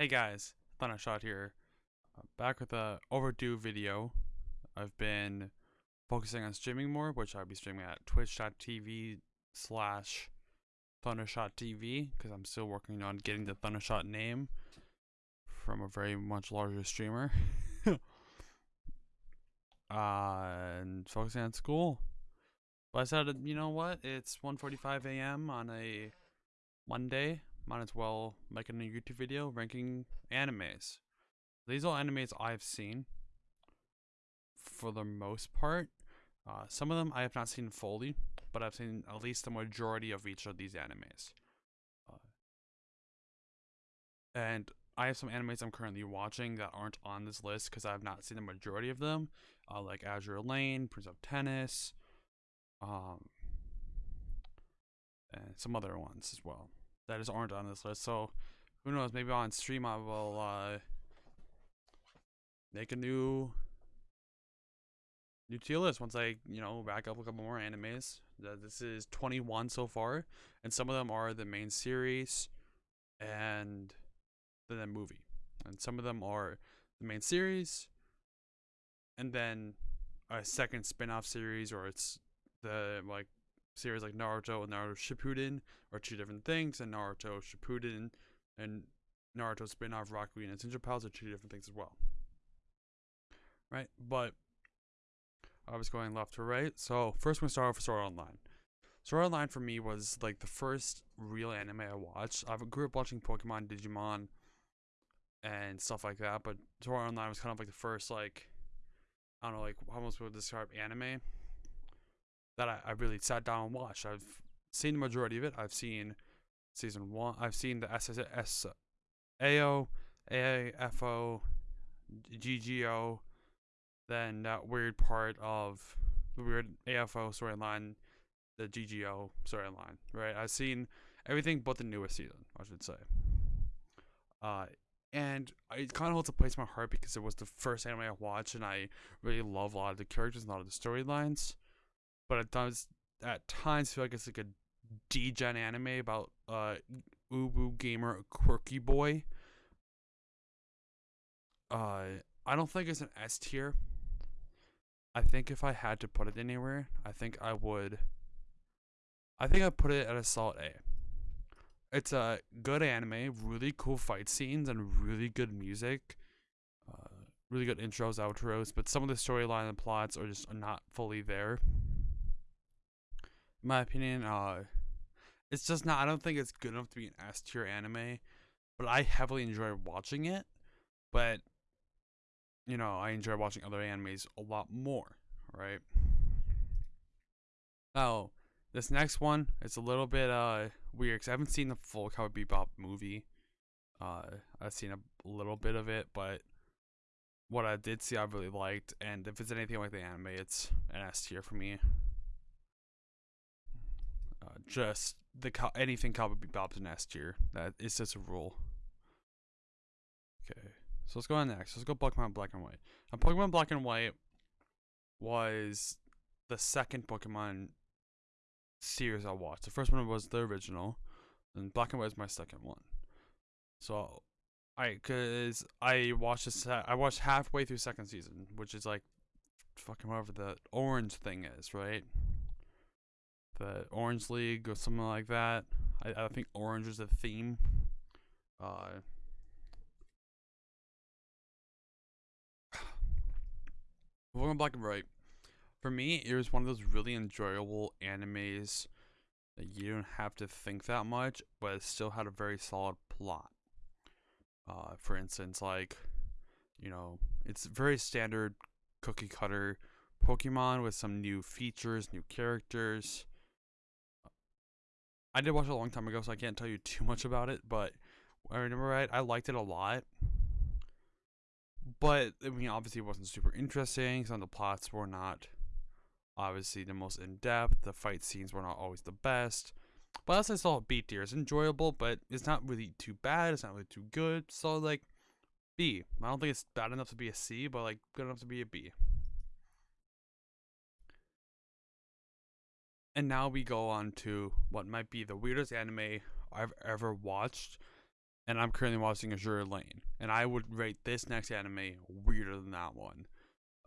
Hey guys, Thundershot here. Uh, back with a overdue video. I've been focusing on streaming more, which I'll be streaming at twitch.tv slash Thundershot TV, because I'm still working on getting the Thundershot name from a very much larger streamer. uh, and focusing on school. But I said, you know what? It's 1.45 a.m. on a Monday might as well make a new YouTube video ranking animes. These are animes I've seen for the most part. Uh, some of them I have not seen fully, but I've seen at least the majority of each of these animes. Uh, and I have some animes I'm currently watching that aren't on this list because I have not seen the majority of them, uh, like Azur Lane, Prince of Tennis, um, and some other ones as well that just aren't on this list. So who knows? Maybe on stream I will uh, make a new new tier list once I you know rack up a couple more animes. This is 21 so far, and some of them are the main series and then the movie, and some of them are the main series and then a second spin-off series or it's the like series like Naruto and Naruto Shippuden are two different things, and Naruto Shippuden and Naruto spin-off Rock Lee and Ninja Pals are two different things as well. Right, but I was going left to right. So first, we're gonna start off with Sword Online. Sword Online for me was like the first real anime I watched. I grew up watching Pokemon, Digimon, and stuff like that. But Sword Online was kind of like the first like I don't know, like how most would describe anime that I, I really sat down and watched. I've seen the majority of it. I've seen season one. I've seen the SSS, AO, GGO, then that weird part of the weird AFO storyline, the GGO storyline, right? I've seen everything but the newest season, I should say. Uh, and it kind of holds a place in my heart because it was the first anime I watched, and I really love a lot of the characters and a lot of the storylines but it does at times feel like it's like a degen anime about uh ubu gamer quirky boy. Uh, I don't think it's an S tier. I think if I had to put it anywhere, I think I would. I think I'd put it at a solid A. It's a good anime, really cool fight scenes, and really good music. Uh, really good intros, outros, but some of the storyline and plots are just not fully there my opinion, uh, it's just not. I don't think it's good enough to be an S tier anime, but I heavily enjoy watching it. But you know, I enjoy watching other animes a lot more, right? Oh, this next one it's a little bit uh weird because I haven't seen the full Cowboy Bebop movie. Uh, I've seen a little bit of it, but what I did see, I really liked. And if it's anything like the anime, it's an S tier for me just the anything Cowboy Bebop's an S tier. That is just a rule. Okay, so let's go on next. Let's go Pokemon Black and White. Now, Pokemon Black and White was the second Pokemon series I watched. The first one was the original, and Black and White was my second one. So, I cause I watched this. I watched halfway through second season, which is like fucking whatever the orange thing is, right? The Orange League or something like that. I, I think orange is the theme. Uh, Black and White. For me, it was one of those really enjoyable animes that you don't have to think that much, but it still had a very solid plot. Uh, for instance, like, you know, it's very standard cookie cutter Pokemon with some new features, new characters. I did watch it a long time ago, so I can't tell you too much about it, but I remember right, I liked it a lot. But I mean, obviously, it wasn't super interesting. Some of the plots were not obviously the most in depth. The fight scenes were not always the best. But as I saw, B tier is enjoyable, but it's not really too bad. It's not really too good. So like B. I don't think it's bad enough to be a C, but like good enough to be a B. And now we go on to what might be the weirdest anime I've ever watched. and I'm currently watching Azur Lane, and I would rate this next anime weirder than that one,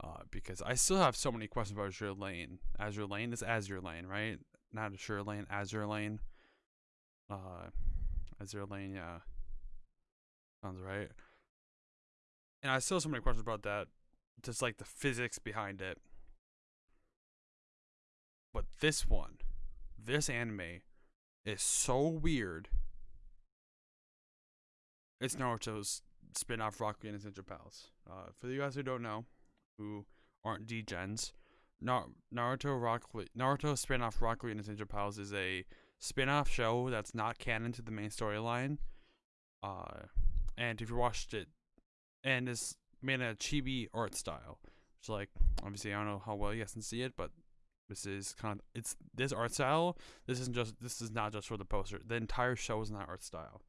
uh, because I still have so many questions about Azur Lane. Azure Lane is Azure Lane, right? Not Azure Lane, Azure Lane. Uh, Azure Lane, yeah, sounds right. And I still have so many questions about that, just like the physics behind it. But this one, this anime, is so weird. It's Naruto's spin-off Rock and his Ninja Pals. Uh, for you guys who don't know, who aren't D-gens, Naruto Rock Lee, Naruto spin-off Rock and his Ninja Pals is a spin-off show that's not canon to the main storyline. Uh, and if you watched it, and it's made in a chibi art style, which like obviously I don't know how well you guys can see it, but this is kind of it's this art style. This isn't just this is not just for the poster. The entire show is in that art style.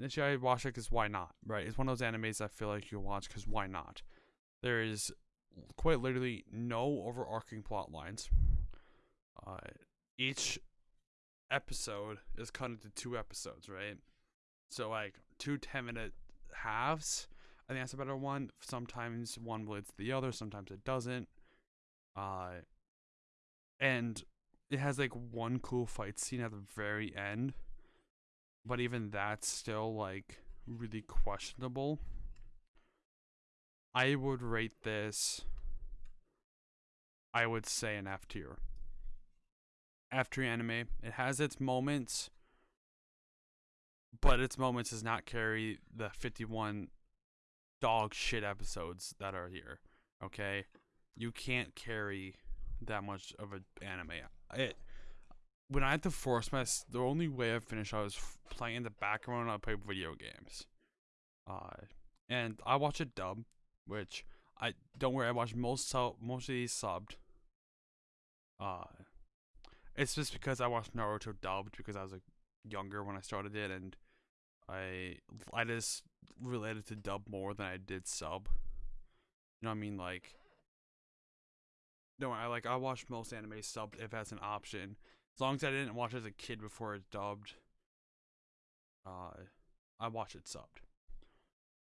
Initially, I watch it because why not? Right? It's one of those animes I feel like you watch because why not? There is quite literally no overarching plot lines. Uh, each episode is cut into two episodes, right? So like two 10 minute halves. I think that's a better one. Sometimes one relates to the other, sometimes it doesn't. Uh, and it has like one cool fight scene at the very end but even that's still like really questionable. I would rate this i would say an f tier. F tier anime. It has its moments but its moments does not carry the 51 dog shit episodes that are here okay? You can't carry that much of an anime. It when I had to force my the only way I finished I was playing in the background. I play video games, uh, and I watch a dub, which I don't worry. I watch most sub most of these subbed. Uh, it's just because I watched Naruto dubbed because I was like younger when I started it, and I I just related to dub more than I did sub. You know what I mean? Like no, I like I watch most anime subbed if that's an option. As long as I didn't watch as a kid before it's dubbed, uh, I watch it subbed.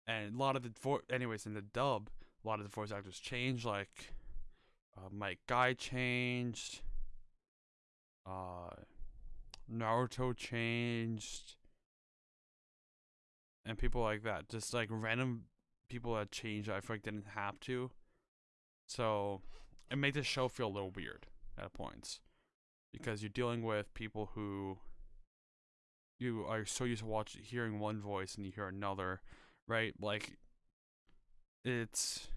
And a lot of the vo- anyways in the dub, a lot of the voice actors changed. Like uh, Might Guy changed. Uh, Naruto changed. And people like that, just like random people that changed, I feel like didn't have to. So it made the show feel a little weird at points because you're dealing with people who you are so used to watching hearing one voice and you hear another, right? Like it's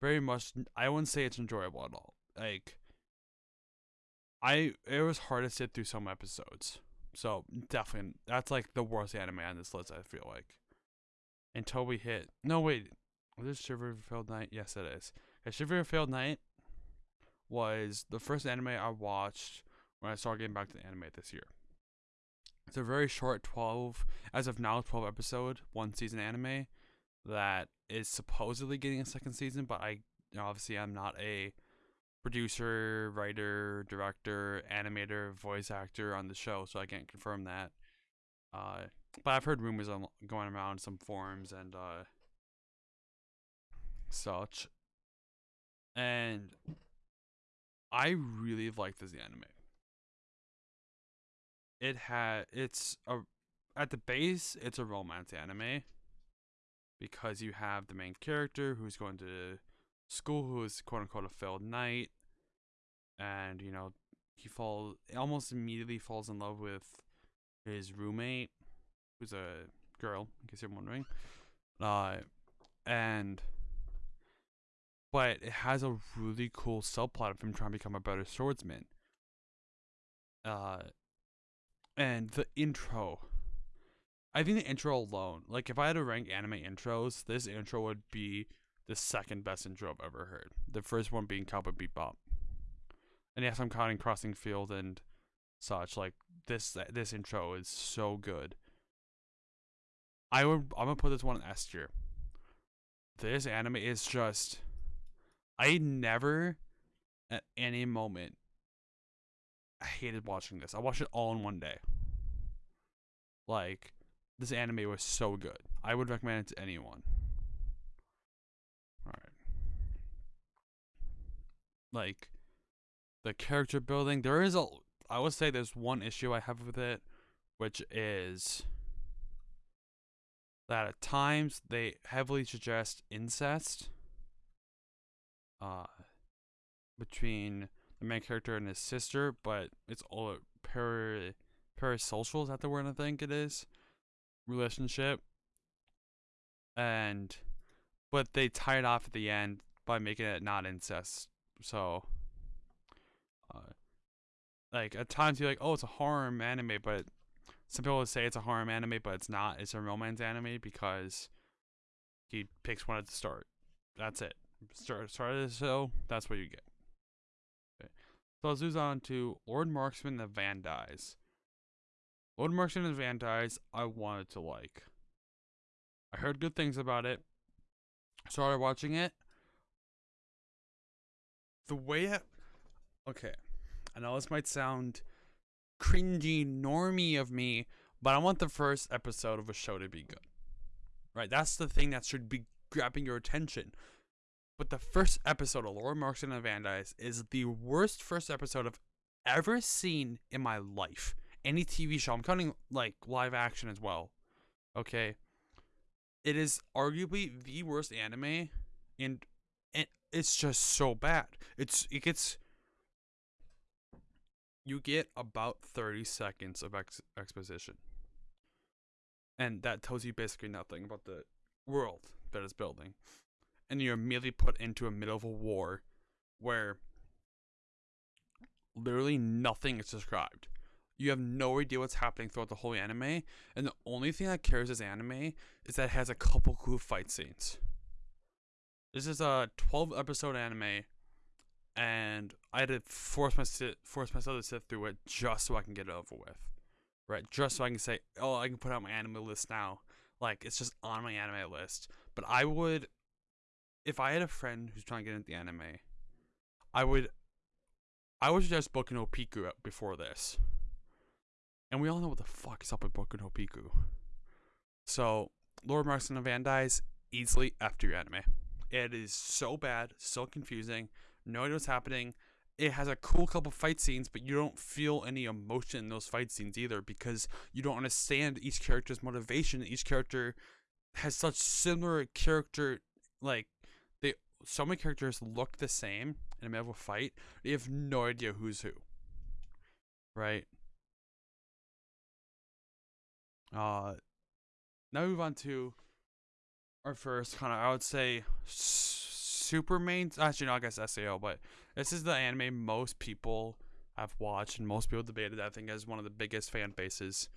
very much I wouldn't say it's enjoyable at all. Like I it was hard to sit through some episodes. So definitely that's like the worst anime on this list I feel like. Until we hit no wait. This Shiver Failed Knight? Yes it is. A Shiver Failed Knight was the first anime I watched when I started getting back to anime this year. It's a very short 12, as of now, 12 episode, one season anime that is supposedly getting a second season, but I obviously I'm not a producer, writer, director, animator, voice actor on the show, so I can't confirm that. Uh, but I've heard rumors going around some forums and uh, such. And I really like this anime. It had it's a at the base it's a romance anime because you have the main character who's going to school who is quote unquote a failed knight and you know he falls almost immediately falls in love with his roommate who's a girl in case you're wondering uh and but it has a really cool subplot of him trying to become a better swordsman. Uh, and the intro. I think the intro alone, like if I had to rank anime intros, this intro would be the second best intro I've ever heard. The first one being Cowboy Bebop. And yes, I'm counting Crossing Field and such. Like this, this intro is so good. I would, I'm gonna put this one in S tier. This anime is just I never at any moment I hated watching this. I watched it all in one day. Like this anime was so good. I would recommend it to anyone. Alright. Like the character building, there is a I would say there's one issue I have with it, which is that at times they heavily suggest incest uh between the main character and his sister, but it's all para parasocial, is that the word I think it is? Relationship. And but they tie it off at the end by making it not incest. So uh like at times you're like, oh it's a horror anime, but some people would say it's a horror anime, but it's not. It's a romance anime because he picks one at the start. That's it. Start start the show. That's what you get. Okay. So let's move on to Lord Marksman and Vanadis. Lord Marksman and Vanadis, I wanted to like. I heard good things about it. Started watching it. The way it, okay, I know this might sound cringy normie of me, but I want the first episode of a show to be good. Right? That's the thing that should be grabbing your attention. But the first episode of Lord Marksman and Vanadis is the worst first episode I've ever seen in my life. Any TV show. I'm counting like live action as well. Okay. It is arguably the worst anime and, it's just so bad. It's it gets you get about 30 seconds of ex- exposition. And that tells you basically nothing about the world that is building. And you're immediately put into a middle of a war where literally nothing is described. You have no idea what's happening throughout the whole anime, and the only thing that cares as anime is that it has a couple cool fight scenes. This is a 12 episode anime and I had to force my sit, force myself to sit through it just so I can get it over with, right? Just so I can say, oh, I can put out my anime list now. Like it's just on my anime list. But I would, if I had a friend who's trying to get into the anime, I would, I would suggest Boku no Pico before this. And we all know what the fuck is up with Boku no Pico. So Lord Marksman and Vanadis easily after your anime. It is so bad, so confusing no idea what's happening. It has a cool couple fight scenes, but you don't feel any emotion in those fight scenes either because you don't understand each character's motivation. Each character has such similar character, like so many characters look the same in the middle a fight. You have no idea who's who. Right. Uh, now move on to our first kind of, I would say, super main. Actually, no, I guess SAO, but this is the anime most people have watched and most people debated. I think as one of the biggest fan bases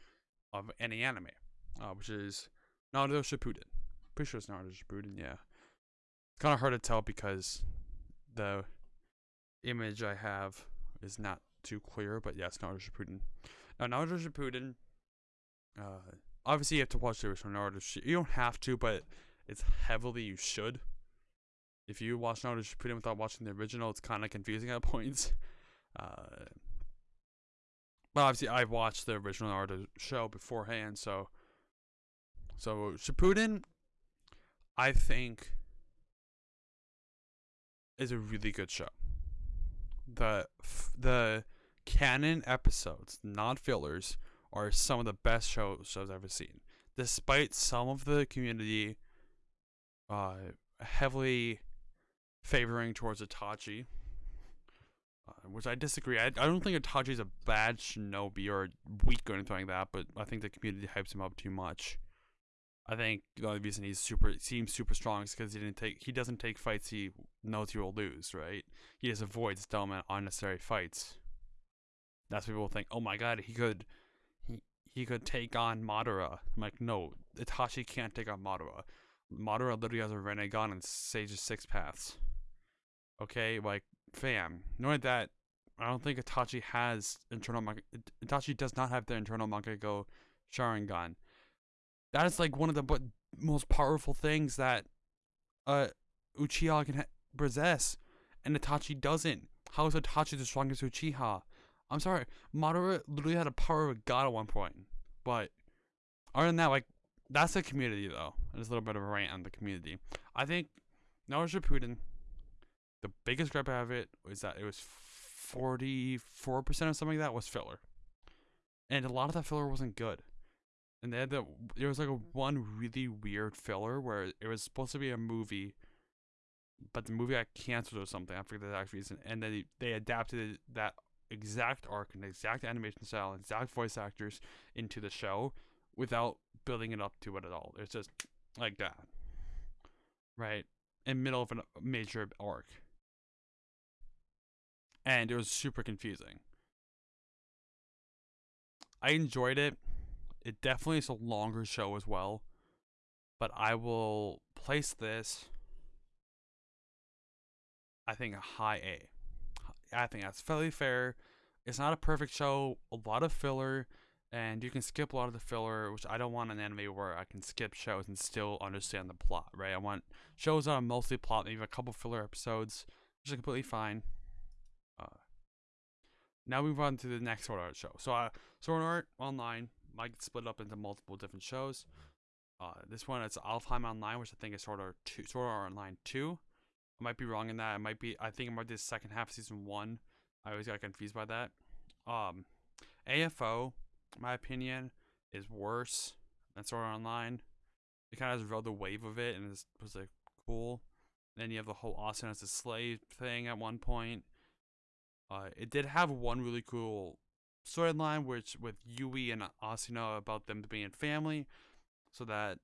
of any anime, uh, which is Naruto Shippuden. Pretty sure it's Naruto Shippuden. Yeah, kind of hard to tell because the image I have is not too clear, but yes, Naruto Shippuden. Now, Naruto Shippuden. Uh, obviously, you have to watch the original Naruto. You don't have to, but it's heavily you should if you watch Naruto Shippuden without watching the original, it's kind of confusing at points. Uh, but obviously, I've watched the original Naruto show beforehand, so so Shippuden, I think, is a really good show. The the canon episodes, not fillers, are some of the best shows I've ever seen. Despite some of the community uh, heavily favoring towards Itachi, uh, which I disagree. I, I don't think Itachi is a bad shinobi or weak or anything like that, but I think the community hypes him up too much. I think the only reason he's super seems super strong is because he didn't take he doesn't take fights he knows he will lose, right? He just avoids dumb and unnecessary fights. That's what people think. Oh my god, he could he he could take on Madara. I'm like, no, Itachi can't take on Madara. Madara literally has a Rinnegan and Sage's six paths. Okay, like fam. Knowing that, I don't think Itachi has internal. Itachi does not have the internal Go Sharingan. That is like one of the most powerful things that uh Uchiha can possess, and Itachi doesn't. How is Itachi the strongest Uchiha? I'm sorry, Madara literally had a power of a god at one point, but other than that, like that's the community though. There's a little bit of a rant on the community. I think Naruto Shippuden, the biggest gripe I have it was that it was 44% or something like that was filler. And a lot of that filler wasn't good. And they had the there was like a one really weird filler where it was supposed to be a movie, but the movie got canceled or something. I forget the exact reason. And then they, they adapted that exact arc and exact animation style, exact voice actors into the show without building it up to it at all. It's just like that, right? In middle of a major arc, and it was super confusing. I enjoyed it. It definitely is a longer show as well, but I will place this. I think a high A. I think that's fairly fair. It's not a perfect show. A lot of filler and you can skip a lot of the filler, which I don't want an anime where I can skip shows and still understand the plot, right? I want shows that are mostly plot, maybe a couple filler episodes, which is completely fine. Uh, now we move on to the next Sword Art show. So, uh, Sword Art Online might split up into multiple different shows. Uh, this one it's Alfheim Online, which I think is Sword Art two, Sword Art Online two. I might be wrong in that. It might be. I think it might be the second half of season one. I always got confused by that. Um, AFO my opinion, is worse than Sword Art Online. It kind of rode the wave of it and it was like cool. Then you have the whole Austin as a slave thing at one point. Uh, it did have one really cool storyline, which with Yui and Asuna about them being family, so that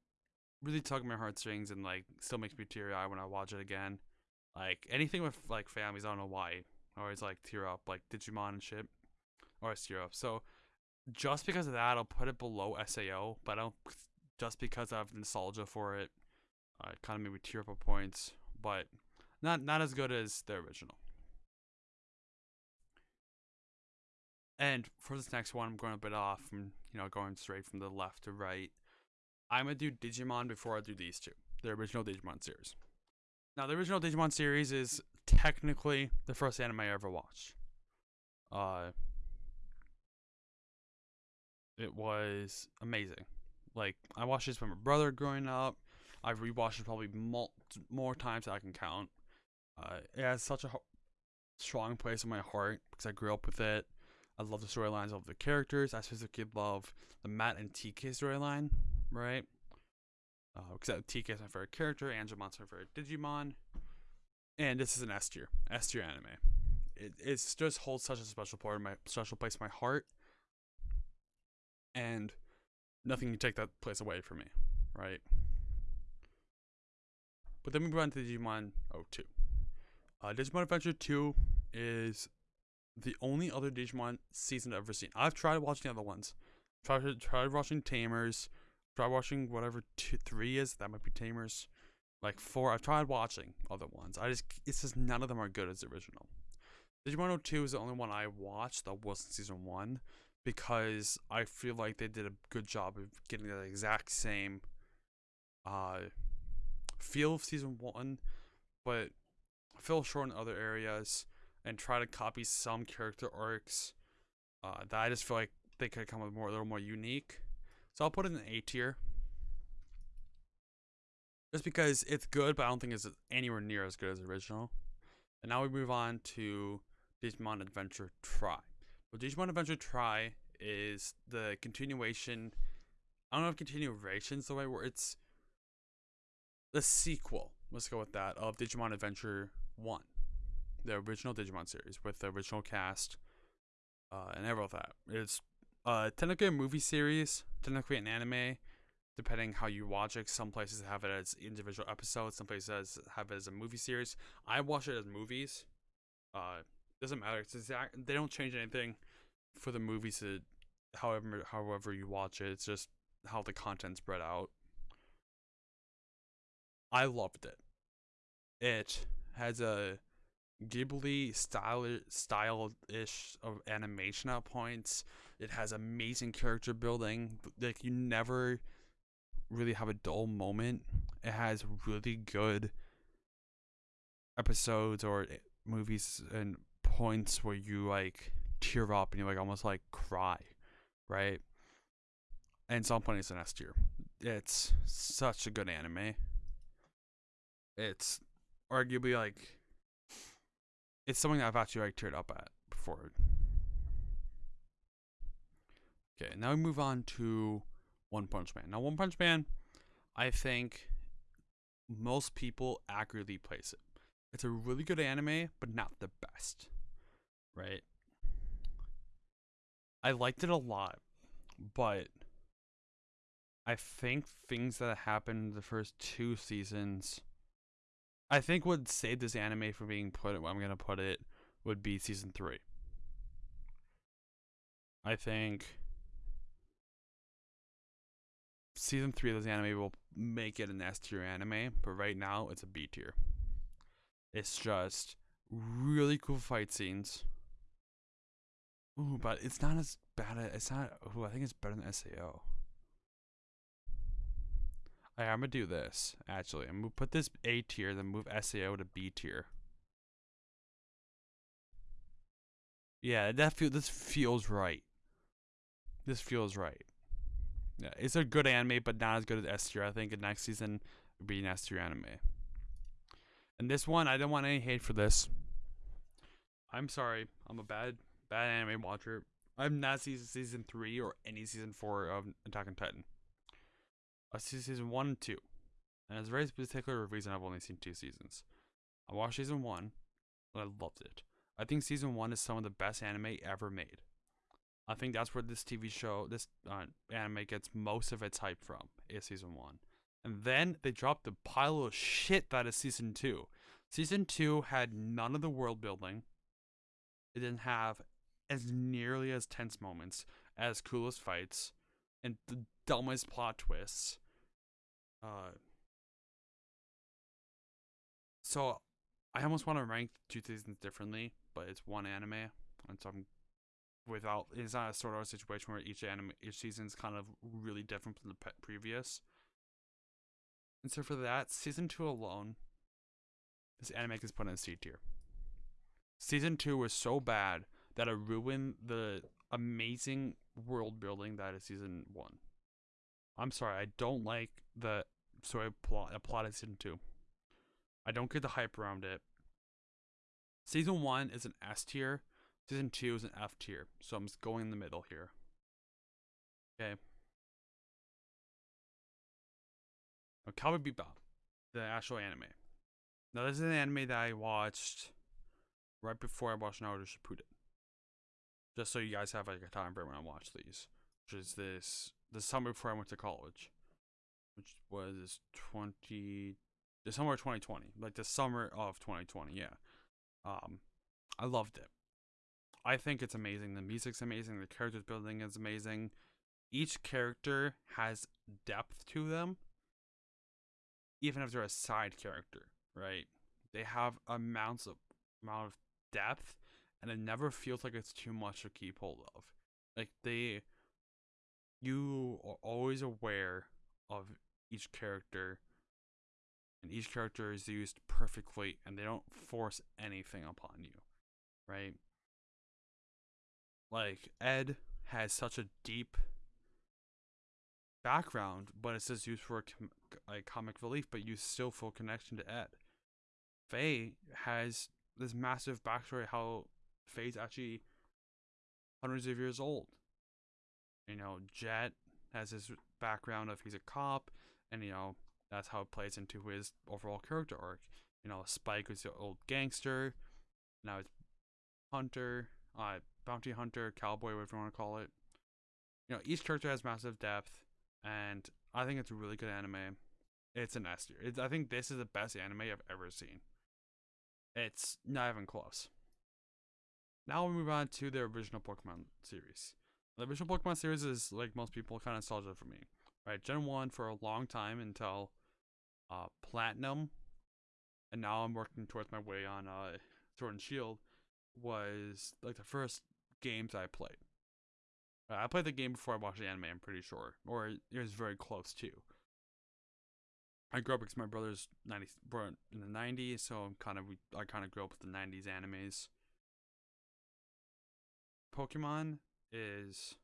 really tugged my heartstrings and like still makes me teary eye when I watch it again. Like anything with like families, I don't know why. I always like tear up, like Digimon and shit, or tear up. So just because of that, I'll put it below SAO, but I don't just because I have nostalgia for it. Uh, it kind of made me tear up at points, but not not as good as the original. And for this next one, I'm going a bit off from you know going straight from the left to right. I'm gonna do Digimon before I do these two, the original Digimon series. Now, the original Digimon series is technically the first anime I ever watched. Uh, it was amazing. Like I watched this with my brother growing up. I've rewatched it probably mul- more times than I can count. Uh, it has such a ho- strong place in my heart because I grew up with it. I love the storylines, love the characters. I specifically love the Matt and TK storyline, right? Because uh, TK is my favorite character, Angemon's my favorite Digimon, and this is an S tier, S tier anime. It it's just holds such a special part in my special place in my heart and nothing can take that place away from me, right? But then we move on to Digimon 02. Uh, Digimon Adventure 2 is the only other Digimon season I've ever seen. I've tried watching the other ones. Tried tried watching Tamers. Tried watching whatever two, three is. That might be Tamers. Like four. I've tried watching other ones. I just it's just none of them are good as the original. Digimon 02 is the only one I watched that wasn't season one because I feel like they did a good job of getting the exact same uh, feel of season one, but fell short in other areas and try to copy some character arcs uh, that I just feel like they could come with more a little more unique. So I'll put it in A tier. Just because it's good, but I don't think it's anywhere near as good as original. And now we move on to Digimon Adventure Tri. What Digimon Adventure Tri is the continuation. I don't know if continuation is the right word. It's the sequel. Let's go with that of Digimon Adventure One, the original Digimon series with the original cast, uh, and everything like that. It's uh, technically a movie series, technically an anime, depending how you watch it. Some places have it as individual episodes. Some places have it as a movie series. I watch it as movies. Uh, doesn't matter. It's exact. They don't change anything for the movies. To, however, however you watch it, it's just how the content's spread out. I loved it. It has a Ghibli style style-ish of animation at points. It has amazing character building. Like you never really have a dull moment. It has really good episodes or eh, movies and points where you like tear up and you like almost like cry, right? and some point it's S tier. It's such a good anime. It's arguably like it's something that I've actually like teared up at before. Okay, now we move on to One Punch Man. Now One Punch Man, I think most people accurately place it. It's a really good anime, but not the best. Right? I liked it a lot, but I think things that happened the first two seasons I think what saved this anime from being put I'm gonna put it would be season three. I think season three of this anime will make it an S tier anime, but right now it's a B tier. It's just really cool fight scenes. Ooh, but it's not as bad. As, it's not. Ooh, I think it's better than SAO. I'm gonna do this actually. I'm gonna put this A tier, then move SAO to B tier. Yeah, that feel this feels right. This feels right. Yeah, it's a good anime, but not as good as S tier. I think next season would be an S tier anime. And this one, I don't want any hate for this. I'm sorry. I'm a bad, bad anime watcher. I'm not season season three or any season four of Attack on Titan. I see season one and two, and it's a very particular reason I've only seen two seasons. I watched season one, and I loved it. I think season one is some of the best anime ever made. I think that's where this TV show, this uh, anime gets most of its hype from, is season one. And then they dropped the pile of shit that is season two. Season two had none of the world building. It didn't have as nearly as tense moments, as coolest fights, and the dumbest plot twists. Uh, so I almost want to rank two seasons differently, but it's one anime, and so I'm without. It's not a sort of situation where each anime, each season is kind of really different from the pe- previous. And so for that, season two alone, this anime is put in C tier. Season two was so bad that it ruined the amazing world building that is season one. I'm sorry, I don't like the story plot, plot of season two. I don't get the hype around it. Season one is an S tier. Season two is an F tier. So I'm just going in the middle here. Okay. Now, Cowboy Bebop, the actual anime. Now, this is an anime that I watched right before I watched Naruto Shippuden. Just so you guys have like a time frame when I watch these, which is this the summer before I went to college, which was twenty the summer of 2020, like the summer of 2020. Yeah, um, I loved it. I think it's amazing. The music's amazing. The characters building is amazing. Each character has depth to them, even if they're a side character, right? They have amounts of amount of depth and it never feels like it's too much to keep hold of. Like they you are always aware of each character and each character is used perfectly and they don't force anything upon you. Right? Like Ed has such a deep background, but it's just used for com- like comic relief, but you still feel connection to Ed. Faye has this massive backstory how Faye's actually hundreds of years old. You know, Jet has his background of he's a cop, and you know that's how it plays into his overall character arc. You know, Spike was the old gangster. Now it's hunter, uh, bounty hunter, cowboy, whatever you want to call it. You know, each character has massive depth, and I think it's a really good anime. It's an S tier. I think this is the best anime I've ever seen. It's not even close. Now we move on to the original Pokemon series. The original Pokemon series is like most people kind of nostalgia for me. Right, Gen 1 for a long time until uh, Platinum, and now I'm working towards my way on uh, Sword and Shield, was like the first games I played. I played the game before I watched the anime, I'm pretty sure, or it was very close to. I grew up because my brother's 90 born in the 90s, so I'm kind of I kind of grew up with the 90s animes. Pokemon is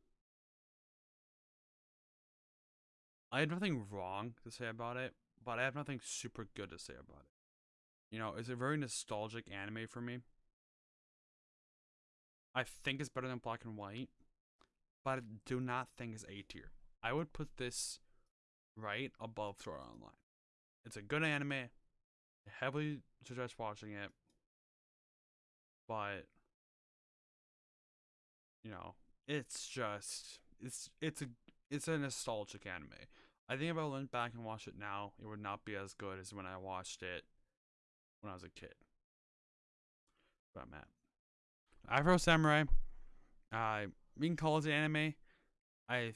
I have nothing wrong to say about it, but I have nothing super good to say about it. You know, it's a very nostalgic anime for me. I think it's better than Black and White, but I do not think it's A tier. I would put this right above Art Online. It's a good anime. I heavily suggest watching it, but you know, it's just it's it's a it's a nostalgic anime. I think if I went back and watched it now, it would not be as good as when I watched it when I was a kid. But I'm. Afro Samurai, uh, we can call it an anime. I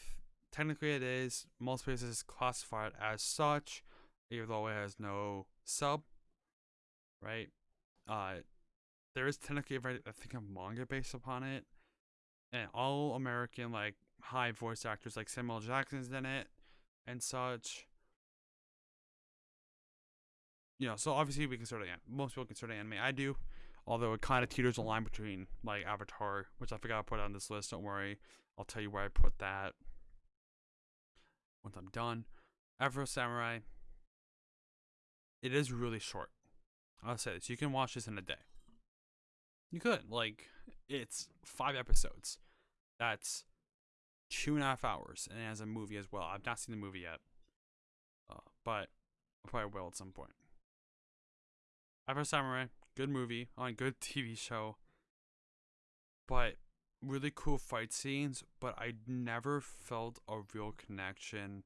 technically it is. Most places classify it as such, even though it has no sub. Right. Uh, there is technically I think a manga based upon it, and all American like high voice actors like Samuel Jackson's in it, and such. You know, so obviously we consider it most people consider anime. I do, although it kind of teeters the line between like Avatar, which I forgot to put on this list. Don't worry, I'll tell you where I put that once I'm done. Afro Samurai. It is really short. I'll say this: you can watch this in a day. You could like it's five episodes. That's two and a half hours, and has a movie as well. I've not seen the movie yet, uh, but I probably will at some point. Afro Samurai, good movie on good TV show, but really cool fight scenes. But I never felt a real connection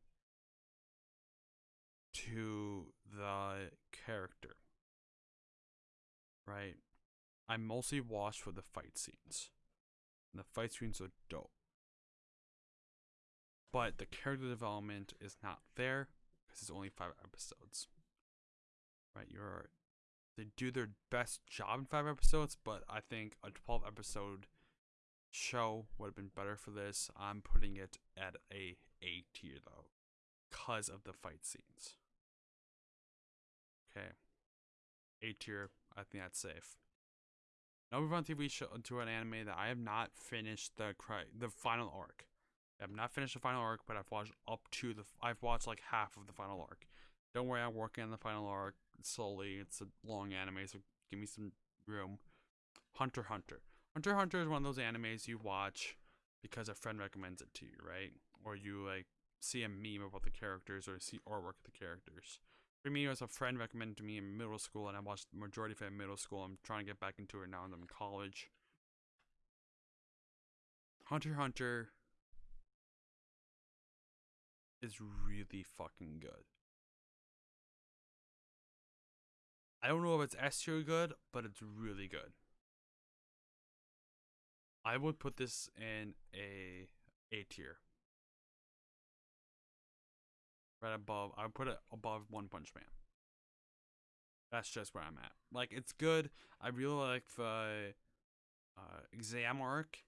to the character. Right? I mostly watched for the fight scenes. And the fight scenes are dope but the character development is not there because it's only five episodes. Right, you're they do their best job in five episodes, but I think a twelve episode show would have been better for this. I'm putting it at a A tier though, because of the fight scenes. Okay, A tier. I think that's safe. Now move on TV show to an anime that I have not finished the cry the final arc. I've not finished the final arc, but I've watched up to the. I've watched like half of the final arc. Don't worry, I'm working on the final arc slowly. It's a long anime, so give me some room. Hunter Hunter. Hunter Hunter is one of those animes you watch because a friend recommends it to you, right? Or you like see a meme about the characters or see artwork of the characters. For me, it was a friend recommended to me in middle school, and I watched the majority of it in middle school. I'm trying to get back into it now, and I'm in college. Hunter Hunter is really fucking good. I don't know if it's S tier good, but it's really good. I would put this in a A tier. Right above, I would put it above One Punch Man. That's just where I'm at. Like, it's good. I really like the uh, exam arc.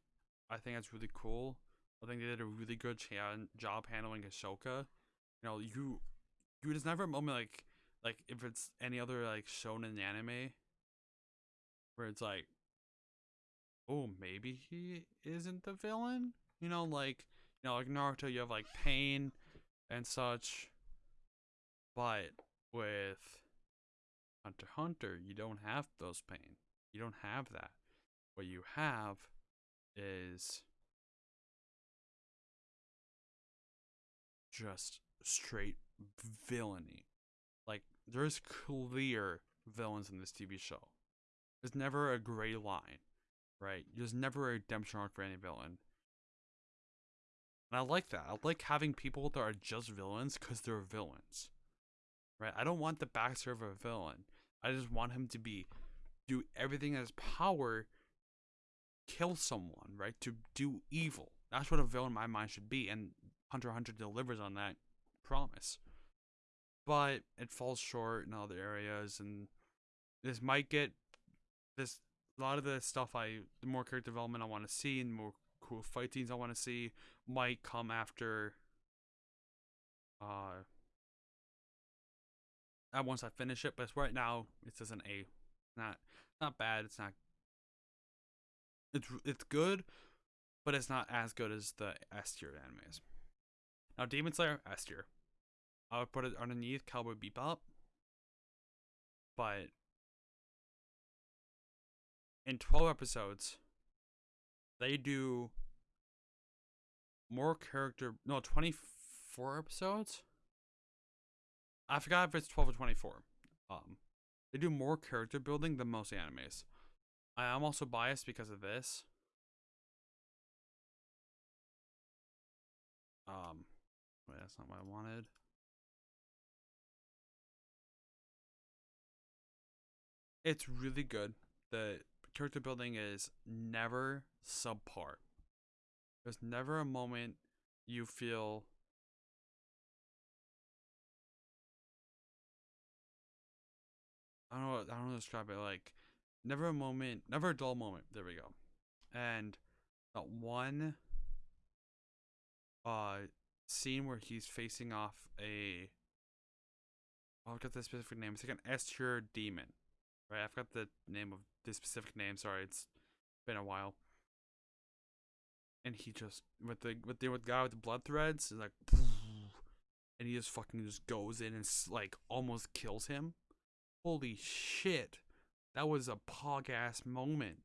I think that's really cool. I think they did a really good job handling Hisoka. You know, you you just never a moment like like if it's any other like shonen anime where it's like, oh maybe he isn't the villain. You know, like you know, like Naruto, you have like pain and such, but with Hunter Hunter, you don't have those pain. You don't have that. What you have is just straight villainy. Like there's clear villains in this TV show. There's never a gray line, right? There's never a redemption arc for any villain. And I like that. I like having people that are just villains because they're villains. Right? I don't want the backstory of a villain. I just want him to be do everything in his power kill someone, right? To do evil. That's what a villain in my mind should be. And Hunter Hunter delivers on that promise. But it falls short in other areas, and this might get this a lot of the stuff I the more character development I want to see and more cool fight scenes I want to see might come after uh once I finish it, but right now it's as an A. Not not bad, it's not it's it's good, but it's not as good as the S tier animes. Now, Demon Slayer, S tier. I would put it underneath Cowboy Bebop. But in 12 episodes, they do more character. No, 24 episodes? I forgot if it's 12 or 24. Um, they do more character building than most animes. I am also biased because of this. Um, wait, that's not what I wanted. It's really good. The character building is never subpar. There's never a moment you feel I don't know I don't know describe it like never a moment never a dull moment. There we go. And that one uh scene where he's facing off a I've got the specific name. It's like an S tier demon. Right? I forgot the name of the specific name, sorry, it's been a while. And he just with the with the with the guy with the blood threads is like and he just fucking just goes in and like almost kills him. Holy shit. That was a pog ass moment.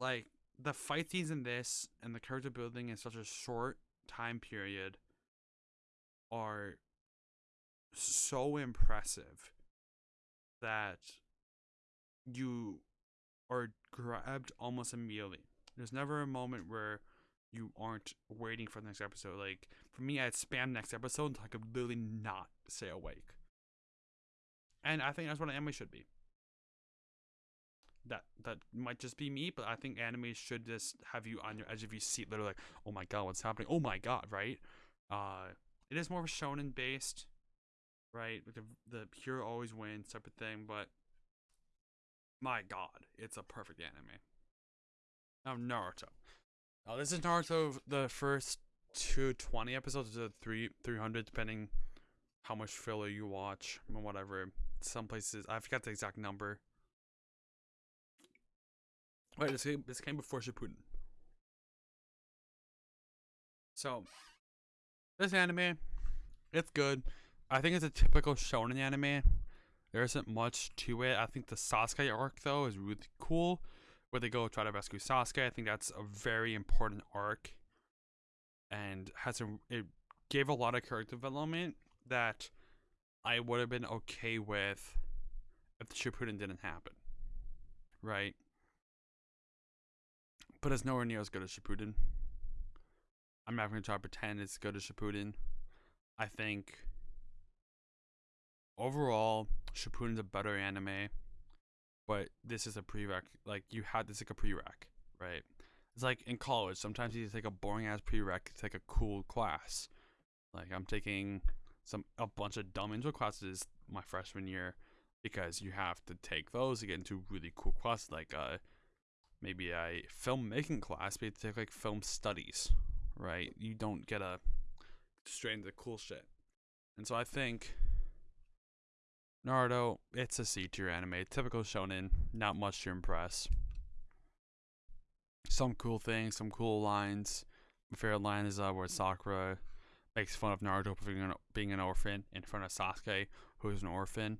Like the fight scenes in this and the character building in such a short time period are so impressive that you are grabbed almost immediately. There's never a moment where you aren't waiting for the next episode. Like for me, I'd spam next episode until I could literally not stay awake. And I think that's what an anime should be that that might just be me, but I think anime should just have you on your edge of your seat, literally like, oh my god, what's happening? Oh my god, right? Uh, it is more of a shonen based, right? Like the, the hero always wins type of thing, but my god, it's a perfect anime. Now Naruto. Now this is Naruto the first two twenty episodes to three three hundred, depending how much filler you watch and whatever. Some places I forgot the exact number. Wait, this came, this came before Shippuden. So, this anime, it's good. I think it's a typical shonen anime. There isn't much to it. I think the Sasuke arc though is really cool, where they go try to rescue Sasuke. I think that's a very important arc, and has a it gave a lot of character development that I would have been okay with if the Shippuden didn't happen. Right but it's nowhere near as good as Shippuden. I'm not going to try to pretend it's good as Shippuden. I think overall, Shippuden's a better anime, but this is a prereq. Like you had this like a prereq, right? It's like in college. Sometimes you take a boring ass prereq to take a cool class. Like I'm taking some a bunch of dumb intro classes my freshman year because you have to take those to get into really cool classes like uh maybe a filmmaking class, but you take like film studies, right? You don't get a straight into cool shit. And so I think Naruto, it's a C tier anime, typical shonen, not much to impress. Some cool things, some cool lines. My favorite line is uh, where Sakura makes fun of Naruto for being an, being an orphan in front of Sasuke, who is an orphan.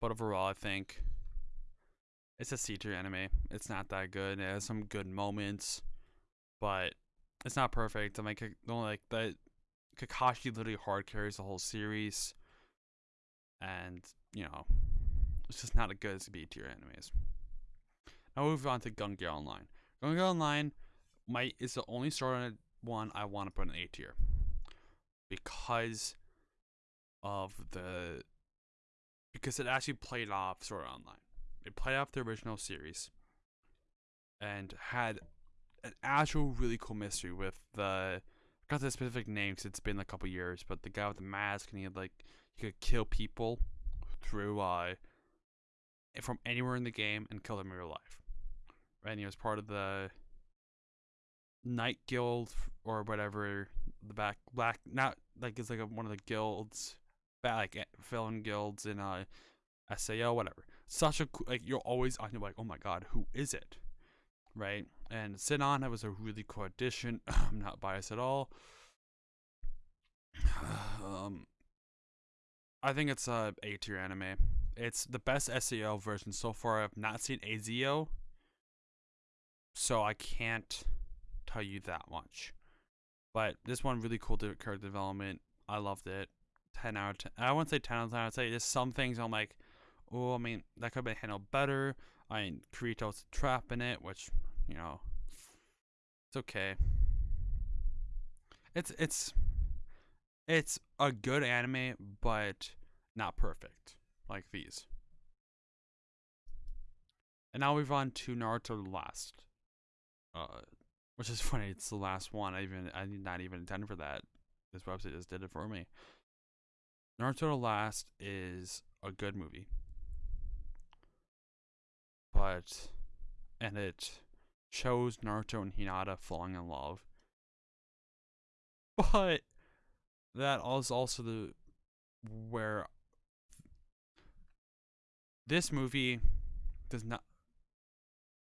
But overall, I think it's a C tier anime. It's not that good. It has some good moments, but it's not perfect. I'm like, only like that. Kakashi literally hard carries the whole series, and you know, it's just not as good as B tier animes. Now we move on to Gun Gale Online. Gun Gale Online might is the only story one I want to put in A tier because of the because it actually played off Sword Online. It played off the original series and had an actual really cool mystery with the I got the specific names. It's been a couple years, but the guy with the mask and he had like he could kill people through uh from anywhere in the game and kill them in real life. And he was part of the Night Guild or whatever the back black not like it's like a, one of the guilds like villain guilds in uh SAO whatever. Such a like you're always on like oh my god who is it? Right? And Sinon that was a really cool addition. I'm not biased at all. Um I think it's a A tier anime. It's the best SAO version so far. I've not seen AZO, so I can't tell you that much. But this one really cool character development. I loved it. Ten out of ten. I wouldn't say ten out of ten. I'd say just some things I'm like, oh, I mean that could have been handled better. I mean Kirito's trap in it, which you know, it's okay. It's it's it's a good anime, but not perfect like these. And now we've on to Naruto Last. Uh, which is funny, it's the last one. I even I did not even intend for that. This website just did it for me. Naruto Last is a good movie. But and it shows Naruto and Hinata falling in love. But that is also the where this movie does not.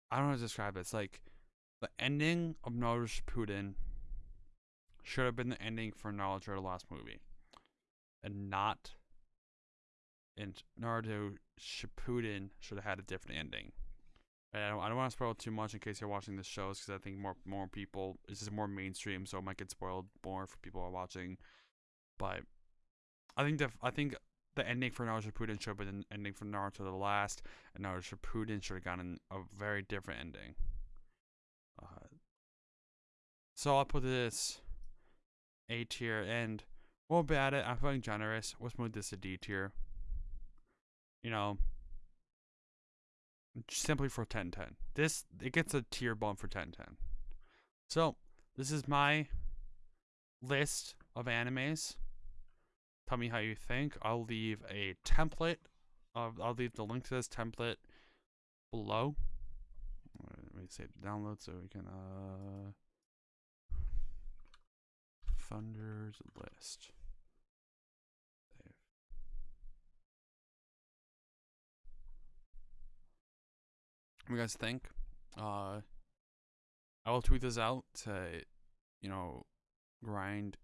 I don't know how to describe it. It's like the ending of Naruto Shippuden should have been the ending for Naruto the last movie, and not. And Naruto Shippuden should have had a different ending. And I don't, don't want to spoil too much in case you're watching the shows because I think more more people this is more mainstream, so it might get spoiled more for people who are watching. But I think the I think the ending for Naruto Shippuden should have been an ending for Naruto the Last, and Naruto Shippuden should have gotten a very different ending. Uh, so I'll put this A tier, and we'll be at it. I'm feeling generous. Let's move this to D tier. You know, simply for 1010. This it gets a tier bump for 1010. So this is my list of animes. Tell me how you think. I'll leave a template. Of, I'll leave the link to this template below. Let me save the download so we can uh Thunder's list. What do you guys think? Uh, I will tweet this out to, you know, grind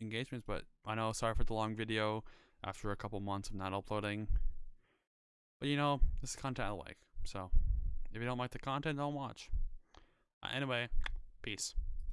engagements. But I know, sorry for the long video after a couple months of not uploading. But you know, this is content I like. So if you don't like the content, don't watch. Uh, anyway, peace.